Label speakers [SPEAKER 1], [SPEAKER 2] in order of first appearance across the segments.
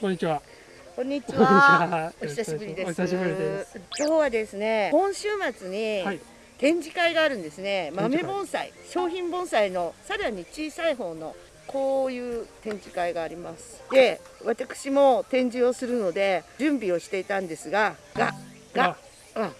[SPEAKER 1] こんにちは。
[SPEAKER 2] こんにちは
[SPEAKER 1] は。
[SPEAKER 2] お久しぶりです。
[SPEAKER 1] お久しぶりです。
[SPEAKER 2] 今日はですね、今週末に
[SPEAKER 1] はい。
[SPEAKER 2] 展示会があるんですね。豆盆栽、商品盆栽のさらに小さい方のこういう展示会があります。で、私も展示をするので準備をしていたんですが、がが、うん、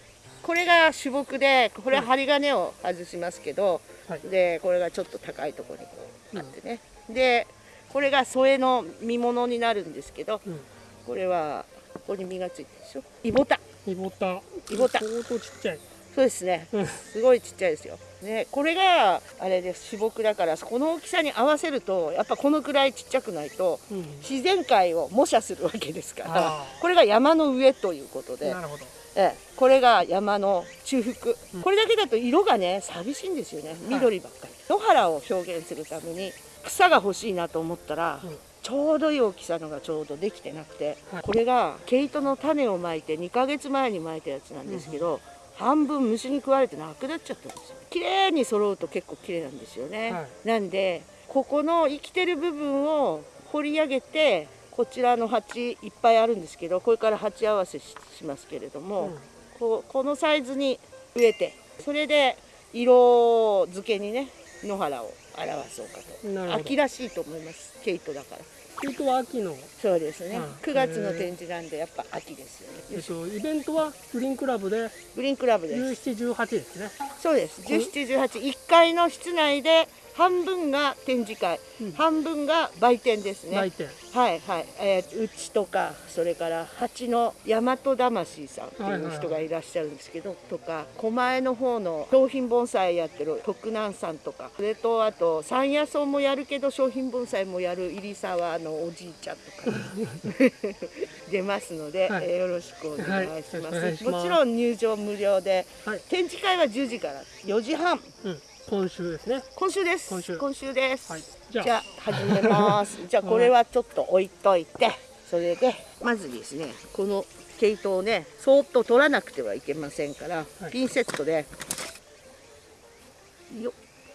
[SPEAKER 2] これが主木で、これは針金を外しますけど、
[SPEAKER 1] はい
[SPEAKER 2] でこれがちょっと高いところにこうあってね。で、これが添えの見物になるんですけど、
[SPEAKER 1] うん。
[SPEAKER 2] これはここに実がついてるでしょ？イボタ。
[SPEAKER 1] イボタ。
[SPEAKER 2] イボタ
[SPEAKER 1] 相当ちっちゃい。
[SPEAKER 2] そうですね。
[SPEAKER 1] うん。
[SPEAKER 2] すごいちっちゃいですよ。ね、これがあれです。主木だからこの大きさに合わせるとやっぱこのくらいちっちゃくないと
[SPEAKER 1] うん。
[SPEAKER 2] 自然界を模写するわけですからこれが山の上ということで
[SPEAKER 1] な、るほど。
[SPEAKER 2] ええ、これが山の中腹、
[SPEAKER 1] うん
[SPEAKER 2] これだけだと色がね寂しいんですよね緑ばっかり、野原を表現するために草が欲しいなと思ったら、
[SPEAKER 1] うん。
[SPEAKER 2] ちょうどいい大きさのがちょうどできてなくて、
[SPEAKER 1] はい。
[SPEAKER 2] これが毛糸の種をまいて2ヶ月前にまいたやつなんですけど、半分虫に食われてなくなっちゃったんですよ。綺麗に揃うと結構綺麗なんですよね、
[SPEAKER 1] は
[SPEAKER 2] なんでここの生きてる部分を掘り上げてこちらの鉢いっぱいあるんですけどこれから鉢合わせししますけれども、
[SPEAKER 1] うん。
[SPEAKER 2] こうこのサイズに植えてそれで色付けにね野原を表そうかと秋らしいと思います毛糸だから
[SPEAKER 1] 毛糸は秋の。
[SPEAKER 2] そうですね、
[SPEAKER 1] うん
[SPEAKER 2] 9月の展示なんでやっぱ秋ですよね
[SPEAKER 1] えっと、イベントはグリーンクラブで
[SPEAKER 2] グリーンクラブです
[SPEAKER 1] 17、18ですね。
[SPEAKER 2] そうです1718階の室内で半分が展示会、
[SPEAKER 1] うん。
[SPEAKER 2] 半分が売店ですね。
[SPEAKER 1] 来店。
[SPEAKER 2] はいはい、えー、うちとかそれから蜂の大和魂さんっていう人がいらっしゃるんですけど、とか狛江の方の商品盆栽やってる徳南さんとか。それとあと山野草もやるけど商品盆栽もやる入沢のおじいちゃんとか。出ますので、
[SPEAKER 1] はい。
[SPEAKER 2] えーよろしくお願いします,、
[SPEAKER 1] はい
[SPEAKER 2] もちろん入場無料で。
[SPEAKER 1] はい。
[SPEAKER 2] 展示会は10時から4時半。
[SPEAKER 1] うん。今週ですね。
[SPEAKER 2] 今週です
[SPEAKER 1] 今週
[SPEAKER 2] です、
[SPEAKER 1] はい。じゃあ。
[SPEAKER 2] じゃあ始めます。じゃあこれはちょっと置いといて、それでまずですね、この毛糸をね、そーっと取らなくてはいけませんから、
[SPEAKER 1] はい
[SPEAKER 2] ピンセットで、よっ、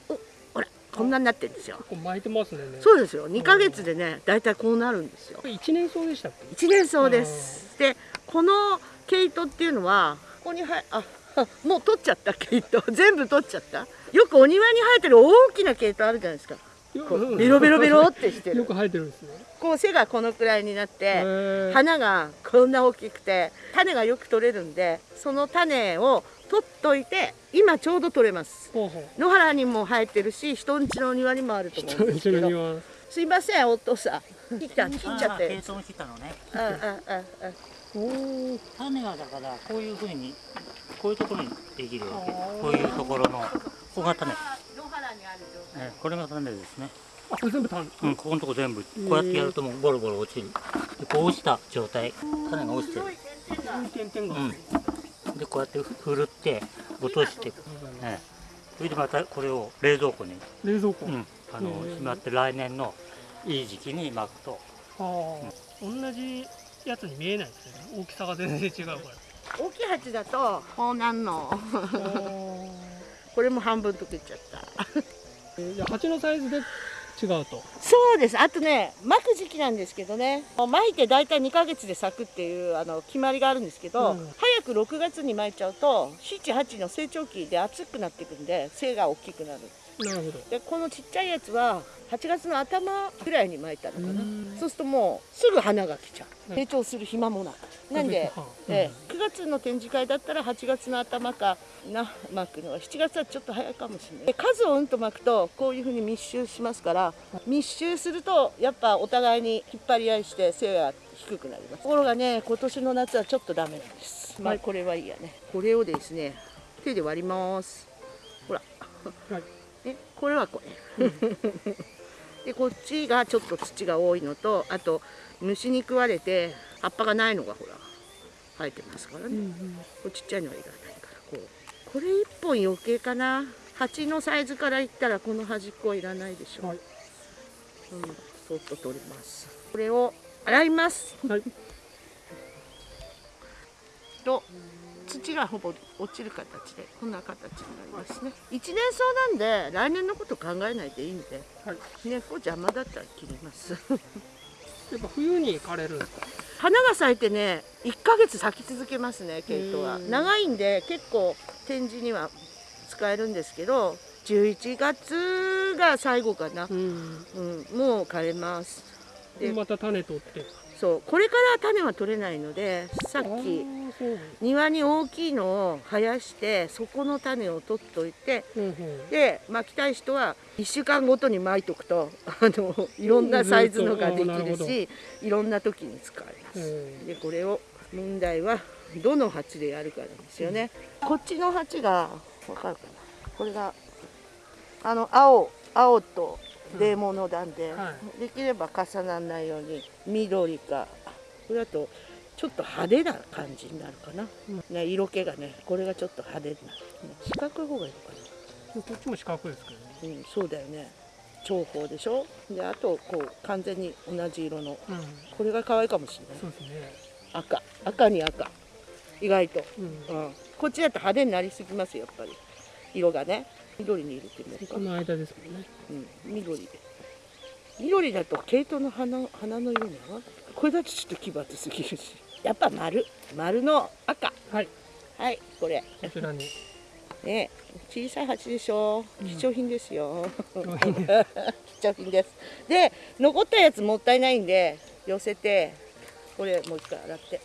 [SPEAKER 2] お、ほら、こんなになってるんですよ。
[SPEAKER 1] こう巻いてますね。
[SPEAKER 2] そうですよ。2ヶ月でね、だいたいこうなるんですよ
[SPEAKER 1] こ。れ一年草でしたっけ？
[SPEAKER 2] 一年草です。で、この毛糸っていうのは、ここにはあ、あ もう取っちゃった毛糸、全部取っちゃった。よくお庭に生えてる大きな毛糸あるじゃないですか。ベロベロベロってしてる
[SPEAKER 1] よく生えてるんですね。
[SPEAKER 2] こう背がこのくらいになって花がこんな大きくて種がよく取れるんでその種を取っといて今ちょうど取れます
[SPEAKER 1] ほうほう。
[SPEAKER 2] 野原にも生えてるし人ん家の庭にもあると思うんですけど。すいませんお父さん切った切っちゃって
[SPEAKER 3] あー軽トンしたのね
[SPEAKER 2] ああああ
[SPEAKER 1] おお。
[SPEAKER 3] 種がだからこういうふうにこういうところにできるわけ。こういうところのここが種、
[SPEAKER 2] 野原にある状態。
[SPEAKER 3] ね、これが種ですね、
[SPEAKER 1] あ、これ全部単。
[SPEAKER 3] うん、ここのとこ全部。こうやってやるともうボロボロ落ちる。でこう落ちた状態。種が落ちてる。うん。でこうやってふるって落として。いく、ね、それでまたこれを冷蔵庫に、
[SPEAKER 1] 冷蔵庫。
[SPEAKER 3] うん、あのしまって来年のいい時期に巻くと。
[SPEAKER 1] ああ、同じやつに見えないですね。大きさが全然違うこ
[SPEAKER 2] 大きい鉢だとこうなんの これも半分とけちゃった
[SPEAKER 1] えじゃあ鉢のサイズで違うと。
[SPEAKER 2] そうです。あとね、巻く時期なんですけどね、もう巻いて大体2ヶ月で咲くっていうあの決まりがあるんですけど、
[SPEAKER 1] うん
[SPEAKER 2] 早く6月に巻いちゃうと、7、8の成長期で厚くなっていくんで、背が大きくなる。
[SPEAKER 1] なるほど。
[SPEAKER 2] で、このちっちゃいやつは8月の頭ぐらいに巻いたのかな。
[SPEAKER 1] うん。
[SPEAKER 2] そうするともうすぐ花が来ちゃう。
[SPEAKER 1] うん。
[SPEAKER 2] 成長する暇もなく。なんで、
[SPEAKER 1] うん。
[SPEAKER 2] ええ9月の展示会だったら8月の頭かな巻くのは。7月はちょっと早いかもしれない。で数をうんと巻くとこういうふうに密集しますから密集するとやっぱお互いに引っ張り合いして背が低くなります。ところがね今年の夏はちょっとダメなんです。まあこれはいいやね。これをですね手で割ります。ほら。
[SPEAKER 1] はい。
[SPEAKER 2] ね、これはこれ、でこっちがちょっと土が多いのとあと虫に食われて葉っぱがないのがほら生えてますからね、これちっちゃいのはいらないからこう。これ1本余計かな。鉢のサイズからいったらこの端っこはいらないでしょ、
[SPEAKER 1] はい。
[SPEAKER 2] うん、そっと取ります。これを洗います。
[SPEAKER 1] はい。
[SPEAKER 2] と土がほぼ落ちる形でこんな形になりますね。一年草なんで来年のこと考えないでいいんで
[SPEAKER 1] はい。
[SPEAKER 2] 根っこ邪魔だったら切ります。
[SPEAKER 1] やっぱ冬に枯れるんですか？
[SPEAKER 2] 花が咲いてね1ヶ月咲き続けますねケイトは。
[SPEAKER 1] うん。
[SPEAKER 2] 長いんで結構展示には使えるんですけど11月が最後かな、
[SPEAKER 1] うん。
[SPEAKER 2] うん、もう枯れます。で
[SPEAKER 1] また種取って
[SPEAKER 2] そうこれから種は取れないのでさっき庭に大きいのを生やしてそこの種を取っといて
[SPEAKER 1] うんうん。
[SPEAKER 2] で巻きたい人は1週間ごとに巻いとくとあのいろんなサイズのができ
[SPEAKER 1] るほど
[SPEAKER 2] るしいろんな時に使えます。
[SPEAKER 1] うん。
[SPEAKER 2] でこれを問題はどの鉢でやるかなんですよね。こっちの鉢がわかるかな？これがあの青青とレモンの段で、
[SPEAKER 1] は
[SPEAKER 2] できれば重ならないように緑か。これだとちょっと派手な感じになるかな、
[SPEAKER 1] うん。
[SPEAKER 2] ね、色気がねこれがちょっと派手にな。る、ね、四角い方がいいのか
[SPEAKER 1] こっちも四角いですけどね。
[SPEAKER 2] な、うん、そうだよね。長方でしょ？であとこう完全に同じ色の。
[SPEAKER 1] うん。
[SPEAKER 2] これが可愛いかもしれない。
[SPEAKER 1] そうですね。
[SPEAKER 2] 赤。赤に赤。意外と、
[SPEAKER 1] うん。
[SPEAKER 2] うん、こっちだと派手になりすぎますよやっぱり。色がね緑に入れてみようか。
[SPEAKER 1] こ、の間ですもんね。
[SPEAKER 2] うん、緑で。緑だと毛糸の花花の色に合わないこれだとちょっと奇抜すぎるし。やっぱ丸。丸の赤。
[SPEAKER 1] はい。
[SPEAKER 2] はいこれ。
[SPEAKER 1] こちらに。
[SPEAKER 2] ね小さい鉢でしょ？
[SPEAKER 1] うん。
[SPEAKER 2] 貴重品ですよ、
[SPEAKER 1] 商品で
[SPEAKER 2] 貴重品です。で残ったやつもったいないんで寄せてこれもう一回洗って。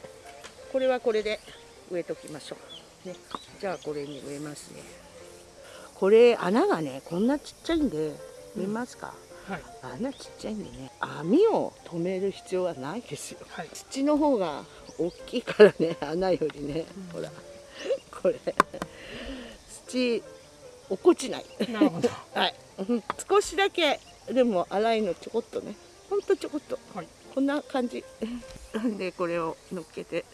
[SPEAKER 2] これはこれで植えときましょう、ね、じゃあこれに植えますねこれ穴がねこんなちっちゃいんで見えますか、
[SPEAKER 1] はい。
[SPEAKER 2] 穴ちっちゃいんでね網を止める必要はないですよ。
[SPEAKER 1] はい。
[SPEAKER 2] 土の方が大きいからね穴よりね、ほらこれ。土落っこちない。はい、うん少しだけでも粗いのちょこっとね。ほんとちょこっと。
[SPEAKER 1] はい。
[SPEAKER 2] こんな感じ。でこれを乗っけて。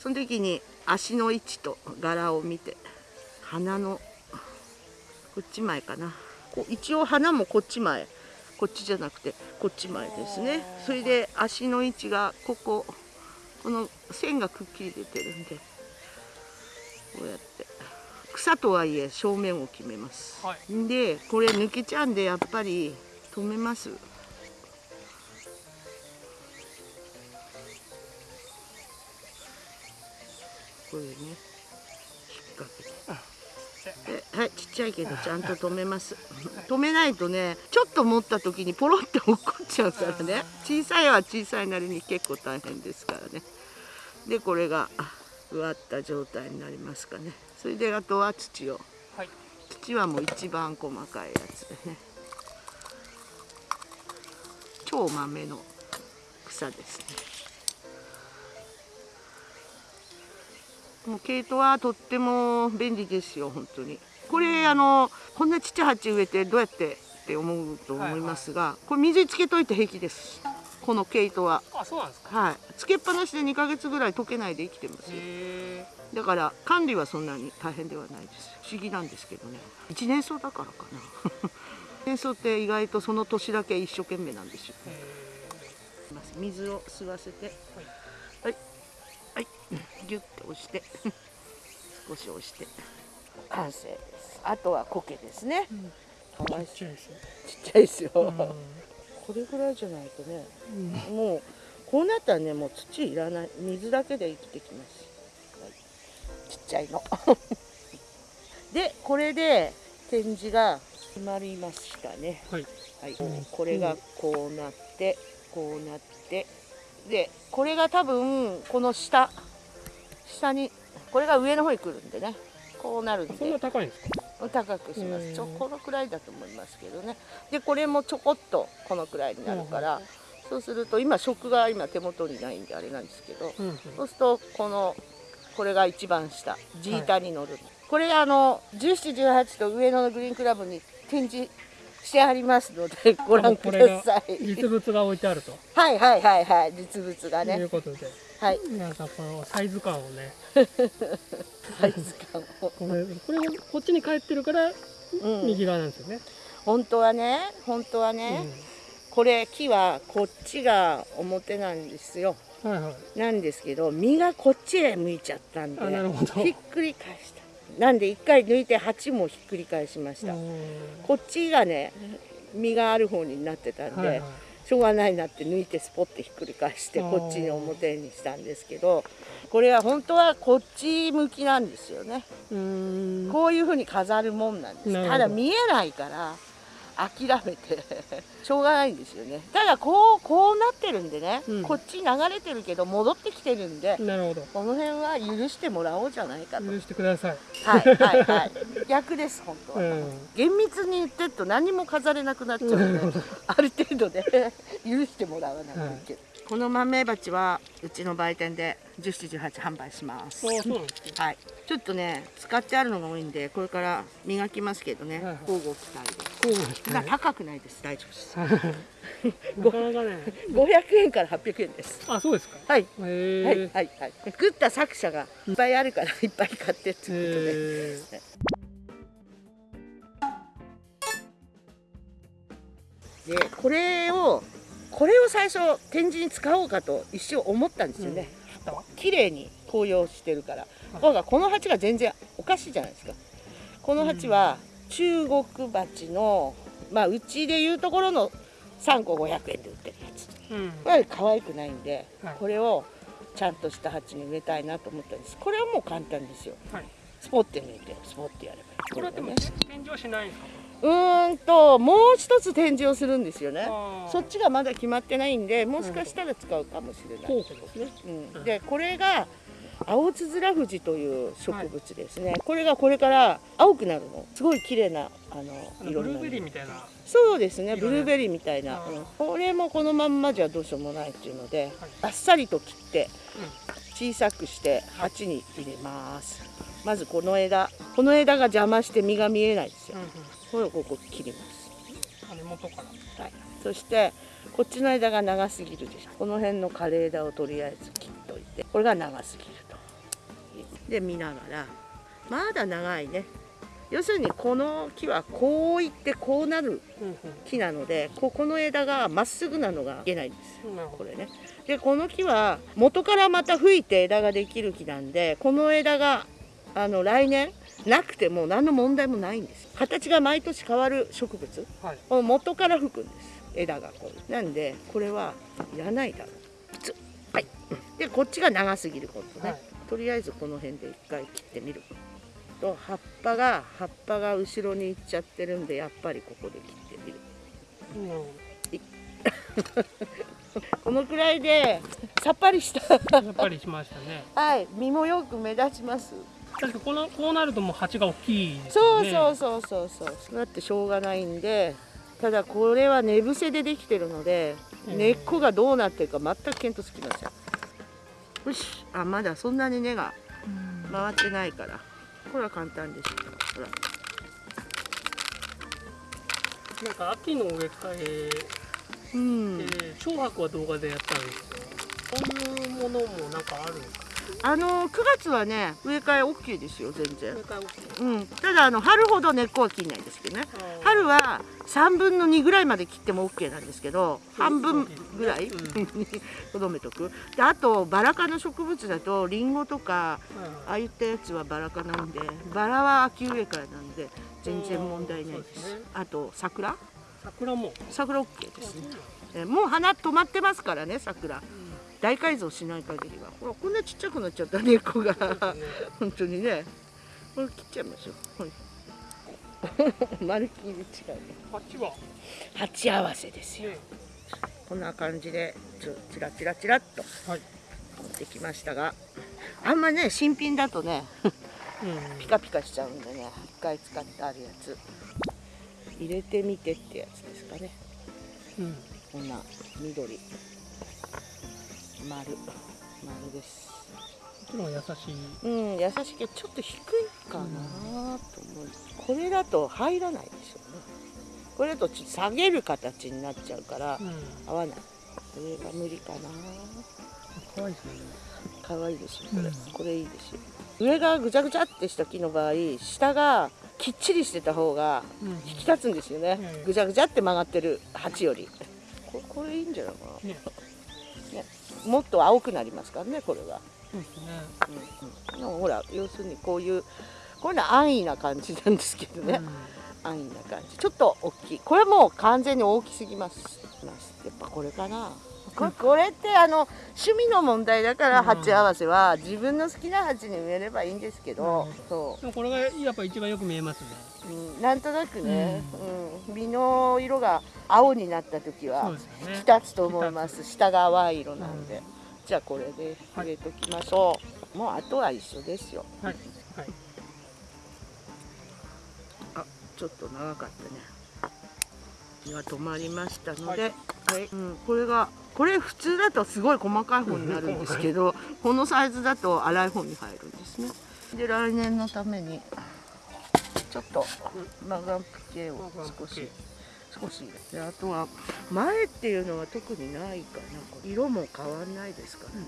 [SPEAKER 2] その時に足の位置と柄を見て花のこっち前かな。こう一応花もこっち前。こっちじゃなくてこっち前ですね。それで足の位置がここ。この線がくっきり出てるんでこうやって。草とはいえ正面を決めます、
[SPEAKER 1] はい。
[SPEAKER 2] でこれ抜けちゃうんでやっぱり止めます。これねちっちゃいけどちゃんと止めます。止めないとねちょっと持った時にポロって落っこっちゃうからね。小さいは小さいなりに結構大変ですからね。でこれがあ植わった状態になりますかね。それであとは土を。
[SPEAKER 1] はい。
[SPEAKER 2] 土はもう一番細かいやつ。で ね超豆の草ですね。もう毛糸はとっても便利ですよ本当にこれあのこんなちっちゃい鉢植えてどうやってって思うと思いますが、これ水つけといて平気です。この毛糸は。
[SPEAKER 1] あそうなんですか？
[SPEAKER 2] はい。つけっぱなしで2ヶ月ぐらい溶けないで生きてますよ。
[SPEAKER 1] へ
[SPEAKER 2] だから管理はそんなに大変ではないです不思議なんですけどね。一年草だからかな。一年草って意外とその年だけ一生懸命なんですよ。水を吸わせて。はい。はい。ギュッて押して。少し押して完成です。あとは苔ですね。かわい
[SPEAKER 1] ーちっちゃいですね
[SPEAKER 2] ちっちゃいですよ、
[SPEAKER 1] うん
[SPEAKER 2] これぐらいじゃないとね
[SPEAKER 1] うん。
[SPEAKER 2] もうこうなったらねもう土いらない水だけで生きてきます、はい、ちっちゃいの。でこれで展示が決まりましたね。
[SPEAKER 1] はい。
[SPEAKER 2] はい。
[SPEAKER 1] うん。
[SPEAKER 2] これがこうなってこうなってでこれが多分この下下にこれが上の方に来るんでねこうなるんで
[SPEAKER 1] そんな高いんですか？
[SPEAKER 2] 高くします。
[SPEAKER 1] うん
[SPEAKER 2] ちょこのくらいだと思いますけどね。でこれもちょこっとこのくらいになるから、そうすると今食が今手元にないんであれなんですけど、
[SPEAKER 1] うんうん。
[SPEAKER 2] そうするとこのこれが一番下。ジータに乗る、これあの1718と上野のグリーンクラブに展示してありますのでご覧ください。
[SPEAKER 1] 実物が置いてあると。
[SPEAKER 2] はいはいはいはい。実物が
[SPEAKER 1] い
[SPEAKER 2] ね
[SPEAKER 1] うことで
[SPEAKER 2] はい。
[SPEAKER 1] 皆さんこのサイズ感をね。
[SPEAKER 2] サイズ感を、
[SPEAKER 1] これこれがこっちに帰ってるから
[SPEAKER 2] うん、
[SPEAKER 1] 右側なんですよね、
[SPEAKER 2] 本当はね本当はね、これ木はこっちが表なんですよ。
[SPEAKER 1] うんはいはい。
[SPEAKER 2] なんですけど実がこっちへ向いちゃったんで
[SPEAKER 1] あなるほど。
[SPEAKER 2] ひっくり返した。なんで一回抜いて鉢もひっくり返しました、
[SPEAKER 1] うん。
[SPEAKER 2] こっちがね実がある方になってたんで、
[SPEAKER 1] はいはい
[SPEAKER 2] しょうがないなって抜いてスポッてひっくり返してこっちに表にしたんですけどこれは本当はこっち向きなんですよね。こういう風に飾るもんなんです。ただ見えないから諦めて。しょうがないんですよね。ただこうこうなってるんでね、
[SPEAKER 1] うん。
[SPEAKER 2] こっち流れてるけど戻ってきてるんで
[SPEAKER 1] なるほど。
[SPEAKER 2] この辺は許してもらおうじゃないかと。
[SPEAKER 1] 許してください。
[SPEAKER 2] はいはいはい。逆です本当は、
[SPEAKER 1] うん。
[SPEAKER 2] 厳密に言ってると何も飾れなくなっちゃうのである程度で許してもらわないといけない、この豆鉢はうちの売店で1718販売します。はい。ちょっとね使ってあるのが多いんでこれから磨きますけどね。交互期待で。
[SPEAKER 1] こうですね
[SPEAKER 2] そんな高くないです。大丈夫です。
[SPEAKER 1] なかなかね。
[SPEAKER 2] 500円から800円です。
[SPEAKER 1] あそうですか。
[SPEAKER 2] はい。はいはいはい。作った作者がいっぱいあるからいっぱい買ってっていう
[SPEAKER 1] へ
[SPEAKER 2] ことで。でこれをこれを最初展示に使おうかと一瞬思ったんですよね、綺麗に紅葉してるから、ところがこの鉢が全然おかしいじゃないですか。この鉢は中国鉢のまあうちでいうところの3個500円で売ってるやつ
[SPEAKER 1] うん。
[SPEAKER 2] これは可愛くないんで、
[SPEAKER 1] はい。
[SPEAKER 2] これをちゃんとした鉢に植えたいなと思ったんです。これはもう簡単ですよ。
[SPEAKER 1] はい。
[SPEAKER 2] スポッて抜いてスポッてやればいい
[SPEAKER 1] これはでも
[SPEAKER 2] ね
[SPEAKER 1] 展示はしないんですか？
[SPEAKER 2] うーんともう一つ展示をするんですよね。そっちがまだ決まってないんでもしかしたら使うかもしれない、
[SPEAKER 1] ですね。
[SPEAKER 2] うん、でこれが青つづら藤という植物ですね、これがこれから青くなるの。すごい綺麗なあ
[SPEAKER 1] あ
[SPEAKER 2] の
[SPEAKER 1] の
[SPEAKER 2] 色になる。
[SPEAKER 1] ブルーベリーみたいな。
[SPEAKER 2] そうですね。ブルーベリーみたいな、うん。これもこのまんまじゃどうしようもないっていうので、
[SPEAKER 1] はい。
[SPEAKER 2] あっさりと切って小さくして鉢に入れますまずこの枝この枝が邪魔して実が見えないですよ。
[SPEAKER 1] うんうん。
[SPEAKER 2] これをここ切ります。
[SPEAKER 1] あ根元から。
[SPEAKER 2] はい、そしてこっちの枝が長すぎるでしょ。この辺の枯れ枝をとりあえず切っといてこれが長すぎると。で見ながら。まだ長いね。要するにこの木はこういってこうなる
[SPEAKER 1] うん
[SPEAKER 2] 木なのでここの枝がまっすぐなのがいけないんです。これね。でこの木は元からまた吹いて枝ができる木なんでこの枝があの来年なくても何の問題もないんです。形が毎年変わる植物
[SPEAKER 1] はい。
[SPEAKER 2] この元から吹くんです。枝がこう。なんでこれはいらないだろう。普通。はい。うんでこっちが長すぎることね、
[SPEAKER 1] はい。
[SPEAKER 2] とりあえずこの辺で一回切ってみる。と葉っぱが葉っぱが後ろに行っちゃってるんでやっぱりここで切ってみる。
[SPEAKER 1] うん。
[SPEAKER 2] このくらいでさっぱりした。
[SPEAKER 1] どやっぱりしましたね。
[SPEAKER 2] はい。身もよく目立ちます
[SPEAKER 1] 確かこのこうなるともう鉢が大きいです
[SPEAKER 2] そうそうそうそうそう。だってしょうがないんでただこれは寝伏せでできてるので、
[SPEAKER 1] うん
[SPEAKER 2] 根っこがどうなってるか全く見当つきません。よし。あまだそんなに根が
[SPEAKER 1] うん。
[SPEAKER 2] 回ってないから。これは簡単ですほら。
[SPEAKER 1] なんか秋の植え替え
[SPEAKER 2] うん。
[SPEAKER 1] で小白は動画でやったんですけどそういうものもなんかあるんですか？
[SPEAKER 2] あの9月はね植え替え OK ですよ全然。
[SPEAKER 1] OK
[SPEAKER 2] うん。ただあの春ほど根っこは切んないですけどね。春は3分の2ぐらいまで切っても OK なんですけど半分ぐらい とどめとく。であとバラ科の植物だとリンゴとか
[SPEAKER 1] はい。
[SPEAKER 2] ああいったやつはバラ科なんでバラは秋植え替えなんで全然問題ないです。
[SPEAKER 1] ですね。
[SPEAKER 2] あと桜？
[SPEAKER 1] 桜も。
[SPEAKER 2] 桜 OK ですね。えもう花止まってますからね桜大改造しない限りはほらこんなちっちゃくなっちゃった根っこが本当にね。これ切っちゃいましょう。はい。まるっきり違うね。
[SPEAKER 1] 鉢は？
[SPEAKER 2] 鉢合わせですよ。
[SPEAKER 1] ね
[SPEAKER 2] こんな感じでちょチラチラチラっと
[SPEAKER 1] はい。
[SPEAKER 2] 持ってきましたがあんまね新品だとね
[SPEAKER 1] うん。
[SPEAKER 2] ピカピカしちゃうんでね一回使ってあるやつ。入れてみてってやつですかね。
[SPEAKER 1] うん。
[SPEAKER 2] こんな緑丸。丸です。
[SPEAKER 1] もちろん優しい。
[SPEAKER 2] うん優しいけどちょっと低いかなと思う、これだと入らないでしょうね。これだとちょっと下げる形になっちゃうから
[SPEAKER 1] うん。
[SPEAKER 2] 合わない。これが無理かな。
[SPEAKER 1] 可愛いですね。
[SPEAKER 2] 可愛いでしょこれ、
[SPEAKER 1] うん。
[SPEAKER 2] これいいですよ。上がぐちゃぐちゃってした木の場合下がきっちりしてた方が
[SPEAKER 1] うん
[SPEAKER 2] 引き立つんですよね、
[SPEAKER 1] うん。
[SPEAKER 2] ぐちゃぐちゃって曲がってる鉢より。これこれいいんじゃないか
[SPEAKER 1] ね。
[SPEAKER 2] なもっと青くなりますからねこれは、
[SPEAKER 1] そうですね。
[SPEAKER 2] うんうん、ほら要するにこういうこういうのは安易な感じなんですけどね、安易な感じ。ちょっと大きい。これはもう完全に大きすぎますます。やっぱこれかなここれってあの趣味の問題だから鉢合わせは自分の好きな鉢に植えればいいんですけど、
[SPEAKER 1] うん。
[SPEAKER 2] そ
[SPEAKER 1] でもこれがやっぱ一番よく見えますね。
[SPEAKER 2] う、うん、なんとなくね、うん。実の色が青になった時は
[SPEAKER 1] ですよね。
[SPEAKER 2] 立つと思います。下が淡い色なんで、
[SPEAKER 1] うん。
[SPEAKER 2] じゃあこれで植えときましょう、もうあとは一緒ですよ。
[SPEAKER 1] はい。はい。
[SPEAKER 2] あちょっと長かったね。今止まりましたので、はい。うん、これがこれ普通だとすごい細かい方になるんですけどこのサイズだと粗い方に入るんですね。で来年のためにちょっとマガンプ系を少し少し。であとは前っていうのは特にないかな。色も変わんないですからね、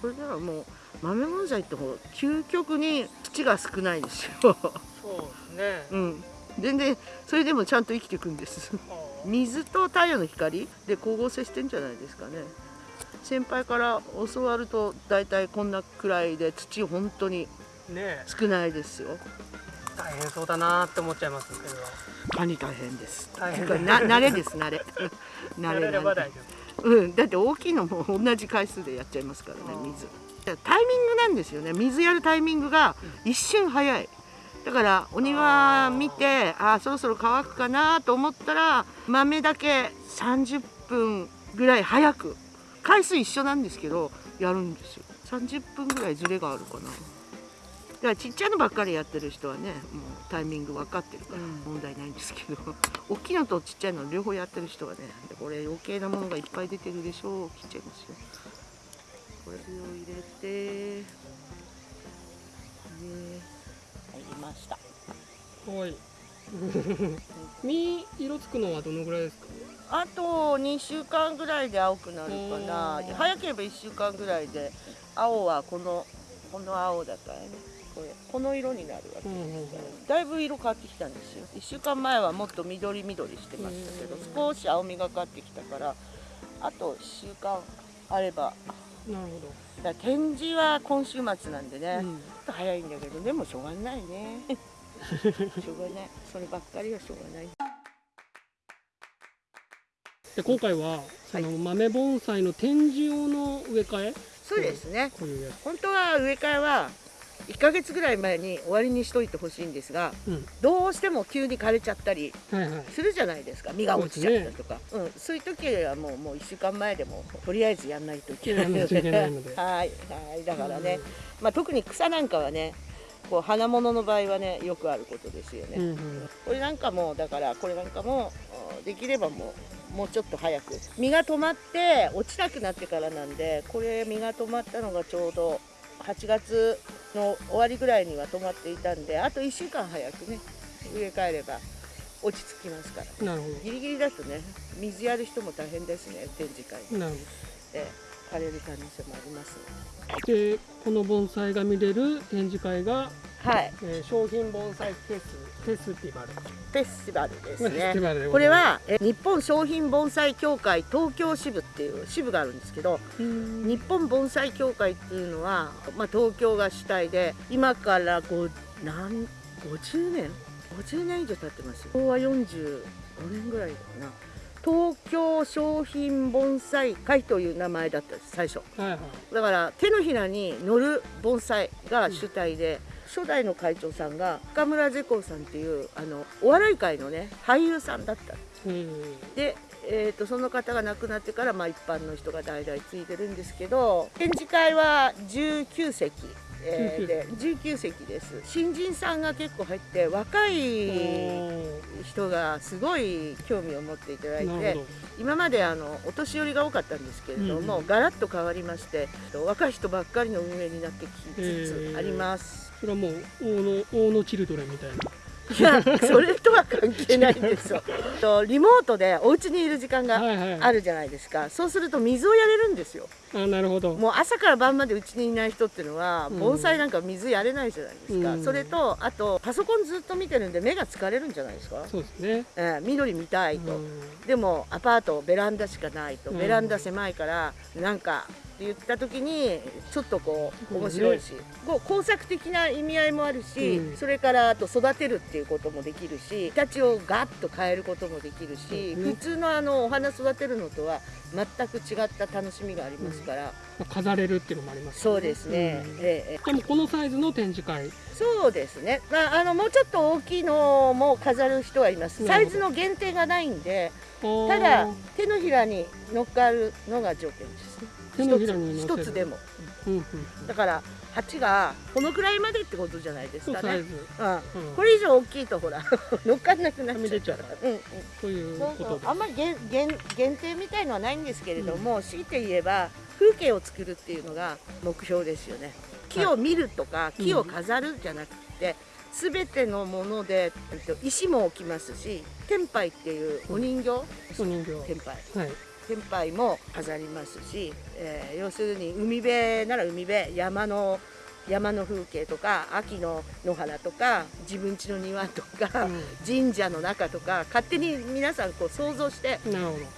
[SPEAKER 2] これではもう豆盆栽ってほう究極に土が少ないですよ。
[SPEAKER 1] そうですね。
[SPEAKER 2] うん。全然それでもちゃんと生きていくんです水と太陽の光？で光合成してんじゃないですかね。先輩から教わると大体こんなくらいで土本当に
[SPEAKER 1] ね
[SPEAKER 2] 少ないですよ。
[SPEAKER 1] 大変そうだなって思っちゃいますけど。
[SPEAKER 2] カニ大変です。
[SPEAKER 1] 大変
[SPEAKER 2] な慣れです慣れ。慣
[SPEAKER 1] やれ
[SPEAKER 2] れなんで
[SPEAKER 1] れば大丈
[SPEAKER 2] うん、だって大きいのも同じ回数でやっちゃいますからね水。タイミングなんですよね。水やるタイミングが一瞬早いだからお庭見てあーそろそろ乾くかなと思ったら豆だけ30分ぐらい早く回数一緒なんですけどやるんですよ。30分ぐらいズレがあるかな。だからちっちゃいのばっかりやってる人はねもうタイミング分かってるから問題ないんですけど、大きいのとちっちゃいの両方やってる人はねでこれ余計なものがいっぱい出てるでしょう。切っちゃいますよ。これを入れてね。入りました。
[SPEAKER 1] 夫はい。実色つくのはどのぐらいですか？
[SPEAKER 2] あと2週間ぐらいで青くなるかな。
[SPEAKER 1] うん
[SPEAKER 2] 早ければ1週間ぐらいで青はこのこの青だからね。これこの色になるわけ
[SPEAKER 1] うんうんうん。
[SPEAKER 2] だいぶ色変わってきたんですよ。1週間前はもっと緑緑してましたけど少し青みがかってきたからあと1週間あれば
[SPEAKER 1] なる
[SPEAKER 2] だから展示は今週末なんでね、
[SPEAKER 1] ほど、うん。
[SPEAKER 2] ちょっと早いんだけどでもしょうがないね。しょうがない。そればっかりはしょうがない。
[SPEAKER 1] で今回はその豆盆栽の展示用の植え替え？
[SPEAKER 2] そうですね。本当は植え替えは1ヶ月ぐらい前に終わりにしといてほしいんですが
[SPEAKER 1] つうん。
[SPEAKER 2] どうしても急に枯れちゃったり
[SPEAKER 1] はいはい。
[SPEAKER 2] するじゃないですか。実が落ちちゃったとか。そう,、ん、そういう時はもうもう1週間前でもとりあえずやんないといけないので。はい。はい。だからね、まあ、特に草なんかはねこう花物の場合はねよくあることですよね、
[SPEAKER 1] うんうん。
[SPEAKER 2] これなんかもだからこれなんかもあできればもうもうちょっと早く。実が止まって落ちなくなってからなんでこれ実が止まったのがちょうど8月の終わりぐらいには止まっていたんであと1週間早くね植え替えれば落ち着きますから
[SPEAKER 1] なるほ
[SPEAKER 2] ギリギリだとね水やる人も大変ですね展示会。
[SPEAKER 1] どなるほ
[SPEAKER 2] で枯れる可能性もあります
[SPEAKER 1] どでこの盆栽が見れる展示会が、
[SPEAKER 2] はい。
[SPEAKER 1] えー商品盆栽フェスフェスティバル
[SPEAKER 2] フェスティバルです。ねこれはえ日本商品盆栽協会東京支部っていう支部があるんですけど日本盆栽協会っていうのは、まあ、東京が主体で今から5何50年50年以上経ってますよ。昭和45年ぐらいかな。東京商品盆栽会という名前だったんです最初。
[SPEAKER 1] はいはい。
[SPEAKER 2] だから手のひらに乗る盆栽が主体で、初代の会長さんが深村ゼコさんっていうあのお笑い界のね俳優さんだった。
[SPEAKER 1] うん。
[SPEAKER 2] で、えー、とその方が亡くなってから、まあ、一般の人が代々継いでるんですけど展示会は19席、えーで19席です。新人さんが結構入って若い人がすごい興味を持っていただいて今まであのお年寄りが多かったんですけれども、
[SPEAKER 1] うん。
[SPEAKER 2] ガラッと変わりまして若い人ばっかりの運営になってきつつあります。
[SPEAKER 1] それはもう大野大野チルドレンみたいない
[SPEAKER 2] やそれとは関係ないんですよ。とリモートでお家にいる時間が
[SPEAKER 1] はいはい
[SPEAKER 2] あるじゃないですか。そうすると水をやれるんですよ。
[SPEAKER 1] あなるほど
[SPEAKER 2] もう朝から晩まで家にいない人っていうのは
[SPEAKER 1] うん
[SPEAKER 2] 盆栽なんか水やれないじゃないですか。
[SPEAKER 1] うん
[SPEAKER 2] それとあとパソコンずっと見てるんで目が疲れるんじゃないですか。
[SPEAKER 1] そうですね
[SPEAKER 2] えー緑見たいと。
[SPEAKER 1] うん
[SPEAKER 2] でもアパートベランダしかないと
[SPEAKER 1] うん
[SPEAKER 2] ベランダ狭いからなんかって言った時にちょっとこう面白いし、こう工作的な意味合いもあるし、
[SPEAKER 1] うん。
[SPEAKER 2] それからあと育てるっていうこともできるし形をガッと変えることもできるし、
[SPEAKER 1] うん
[SPEAKER 2] 普通のあのお花育てるのとは全く違った楽しみがありますから、
[SPEAKER 1] まあ飾れるっていうのもあります
[SPEAKER 2] そうですね、
[SPEAKER 1] うん。
[SPEAKER 2] ええ
[SPEAKER 1] でもこのサイズの展示会。
[SPEAKER 2] そうですね、まあ、あのもうちょっと大きいのも飾る人はいます。サイズの限定がないんで
[SPEAKER 1] た
[SPEAKER 2] ただ手のひらに乗っかるのが条件です一つでも
[SPEAKER 1] うんうんうん。
[SPEAKER 2] だから鉢がこのくらいまでってことじゃないですかね、
[SPEAKER 1] そう
[SPEAKER 2] ん、
[SPEAKER 1] うん。
[SPEAKER 2] これ以上大きいとほら 乗っかんなくなっちゃう
[SPEAKER 1] はみ出ちゃう
[SPEAKER 2] うん。うん
[SPEAKER 1] と。いう
[SPEAKER 2] あんまり限限限定みたいのはないんですけれども、強いて言えば風景を作るっていうのが目標ですよね。木を見るとか、
[SPEAKER 1] い。
[SPEAKER 2] 木を飾るじゃなくて、全てのものでえっと石も置きますし天杯っていうお人形、
[SPEAKER 1] お人形。
[SPEAKER 2] 天杯。
[SPEAKER 1] はい
[SPEAKER 2] 天杯も飾りますし、えー要するに海辺なら海辺山の山の風景とか秋の野原とか自分家の庭とか、神社の中とか勝手に皆さんこう想像して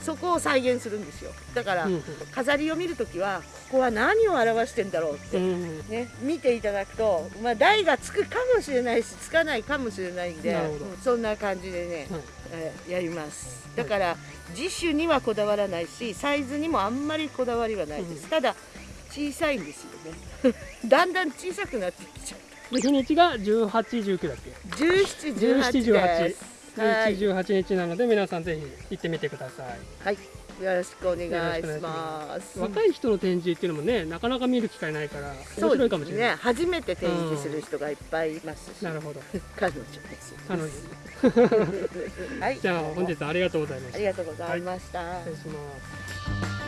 [SPEAKER 2] そこを再現するんですよ。だから、
[SPEAKER 1] どうん。
[SPEAKER 2] 飾りを見るときはここは何を表してんだろうって、
[SPEAKER 1] うんうん。
[SPEAKER 2] ね、見ていただくと、まあ、台がつくかもしれないしつかないかもしれないんでそんな感じでね、
[SPEAKER 1] はい。
[SPEAKER 2] えーやります。だから次種にはこだわらないしサイズにもあんまりこだわりはないです、
[SPEAKER 1] うん。
[SPEAKER 2] ただ小さいんですよね。だんだん小さくなってきちゃう。
[SPEAKER 1] で日にちが1819だっけ
[SPEAKER 2] ？1718です。はい、
[SPEAKER 1] 1718日なので皆さんぜひ行ってみてください。
[SPEAKER 2] はい、よろしくお願いします。
[SPEAKER 1] 若い人の展示っていうのもねなかなか見る機会ないから面白いかもしれない。
[SPEAKER 2] ね。初めて展示する人がいっぱいいますし、
[SPEAKER 1] なるほど。
[SPEAKER 2] 彼女です。
[SPEAKER 1] 彼女。
[SPEAKER 2] はい。
[SPEAKER 1] じゃあ本日はありがとうございました。
[SPEAKER 2] ありがとうございました、
[SPEAKER 1] 失礼します